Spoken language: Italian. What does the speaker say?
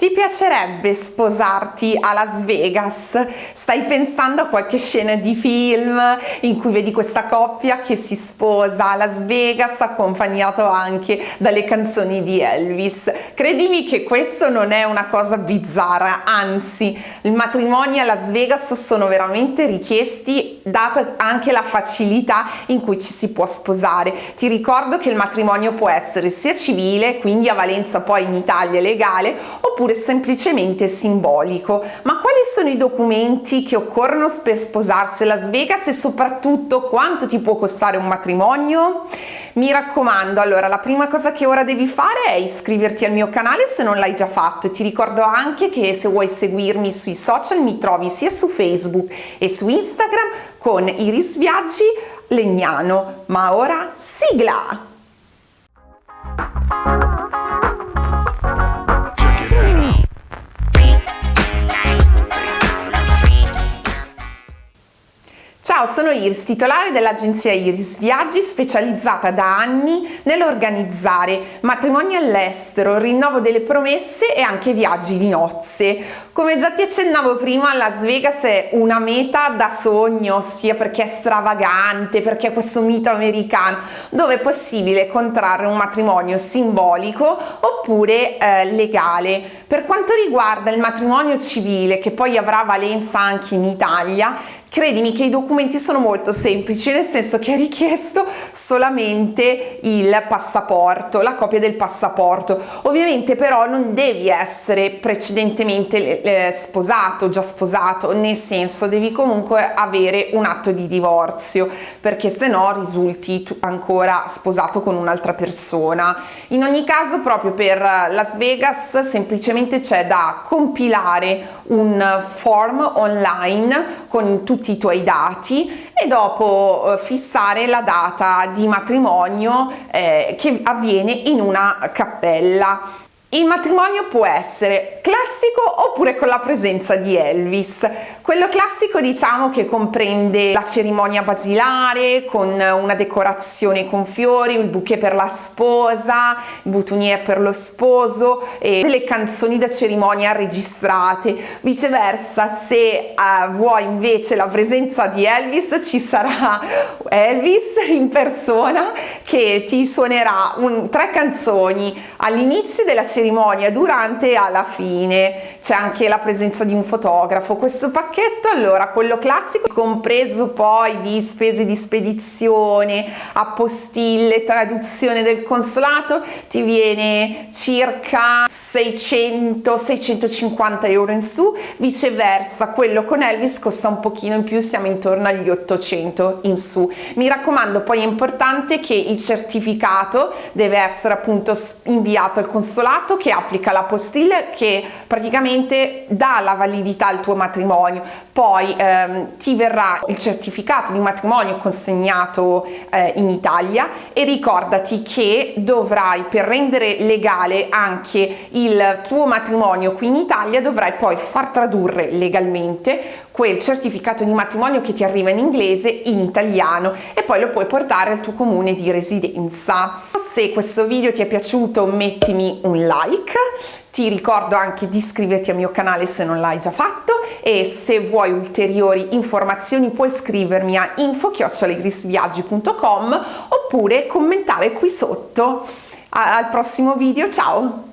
Ti piacerebbe sposarti a Las Vegas? Stai pensando a qualche scena di film in cui vedi questa coppia che si sposa a Las Vegas accompagnato anche dalle canzoni di Elvis? Credimi che questo non è una cosa bizzarra, anzi i matrimoni a Las Vegas sono veramente richiesti data anche la facilità in cui ci si può sposare. Ti ricordo che il matrimonio può essere sia civile, quindi a valenza poi in Italia legale, oppure oppure semplicemente simbolico. Ma quali sono i documenti che occorrono per sposarsi a Las Vegas e soprattutto quanto ti può costare un matrimonio? Mi raccomando, allora la prima cosa che ora devi fare è iscriverti al mio canale se non l'hai già fatto e ti ricordo anche che se vuoi seguirmi sui social mi trovi sia su Facebook e su Instagram con Iris Viaggi Legnano. Ma ora sigla! Ciao, sono Iris, titolare dell'agenzia Iris Viaggi, specializzata da anni nell'organizzare matrimoni all'estero, rinnovo delle promesse e anche viaggi di nozze. Come già ti accennavo prima, Las Vegas è una meta da sogno, sia perché è stravagante, perché è questo mito americano, dove è possibile contrarre un matrimonio simbolico oppure eh, legale. Per quanto riguarda il matrimonio civile, che poi avrà valenza anche in Italia, Credimi che i documenti sono molto semplici, nel senso che è richiesto solamente il passaporto, la copia del passaporto. Ovviamente però non devi essere precedentemente eh, sposato, già sposato, nel senso devi comunque avere un atto di divorzio, perché se no risulti ancora sposato con un'altra persona. In ogni caso proprio per Las Vegas semplicemente c'è da compilare un form online con tutti i tuoi dati e dopo eh, fissare la data di matrimonio eh, che avviene in una cappella. Il matrimonio può essere classico oppure con la presenza di Elvis. Quello classico diciamo che comprende la cerimonia basilare con una decorazione con fiori, il bouquet per la sposa, il boutonniere per lo sposo e delle canzoni da cerimonia registrate. Viceversa se uh, vuoi invece la presenza di Elvis ci sarà Elvis in persona che ti suonerà un, tre canzoni all'inizio della cerimonia cerimonia durante e alla fine. C'è anche la presenza di un fotografo. Questo pacchetto allora quello classico compreso poi di spese di spedizione appostille traduzione del consolato ti viene circa 600 650 euro in su. Viceversa quello con Elvis costa un pochino in più siamo intorno agli 800 in su. Mi raccomando poi è importante che il certificato deve essere appunto inviato al consolato contratto che applica la postilla che praticamente dà la validità al tuo matrimonio poi ehm, ti verrà il certificato di matrimonio consegnato eh, in Italia e ricordati che dovrai per rendere legale anche il tuo matrimonio qui in Italia dovrai poi far tradurre legalmente quel certificato di matrimonio che ti arriva in inglese in italiano e poi lo puoi portare al tuo comune di residenza. Se questo video ti è piaciuto mettimi un like, ti ricordo anche di iscriverti al mio canale se non l'hai già fatto e se vuoi ulteriori informazioni puoi scrivermi a info-grisviaggi.com oppure commentare qui sotto. Al prossimo video, ciao!